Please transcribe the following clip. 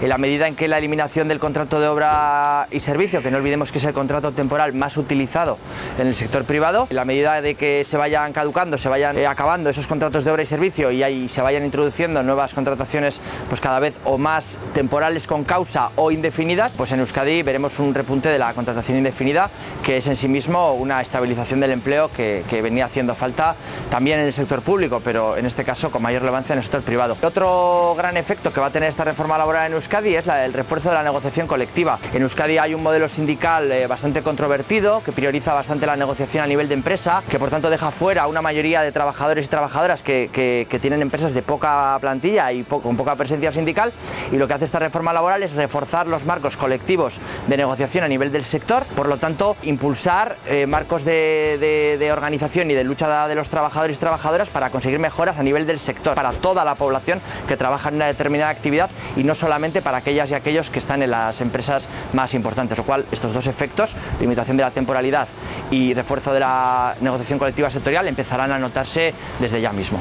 en la medida en que la eliminación del contrato de obra y servicio, que no olvidemos que es el contrato temporal más utilizado en el sector privado, en la medida de que se vayan caducando, se vayan eh, acabando esos contratos de obra y servicio y ahí se vayan introduciendo nuevas contrataciones pues cada vez o más temporales con causa o indefinidas, pues en Euskadi veremos un repunte de la contratación indefinida, que es en sí mismo una estabilización del empleo que, que venía haciendo falta también en el sector público, pero en este caso con mayor relevancia en el sector privado. Otro gran efecto que va a tener esta reforma laboral en Euskadi es la, el refuerzo de la negociación colectiva. En Euskadi hay un modelo sindical eh, bastante controvertido que prioriza bastante la negociación a nivel de empresa, que por tanto deja fuera una mayoría de trabajadores y trabajadoras que, que, que tienen empresas de poca plantilla y po con poca presencia sindical y lo que hace esta reforma laboral es reforzar los marcos colectivos de negociación a nivel del sector, por lo tanto impulsar eh, marcos de, de, de organización y de lucha de los trabajadores y trabajadoras para conseguir mejoras a nivel del sector, para toda la población que trabaja en una determinada actividad y no solamente para aquellas y aquellos que están en las empresas más importantes, lo cual estos dos efectos, limitación de la temporalidad y refuerzo de la negociación colectiva sectorial, empezarán a notarse desde ya mismo.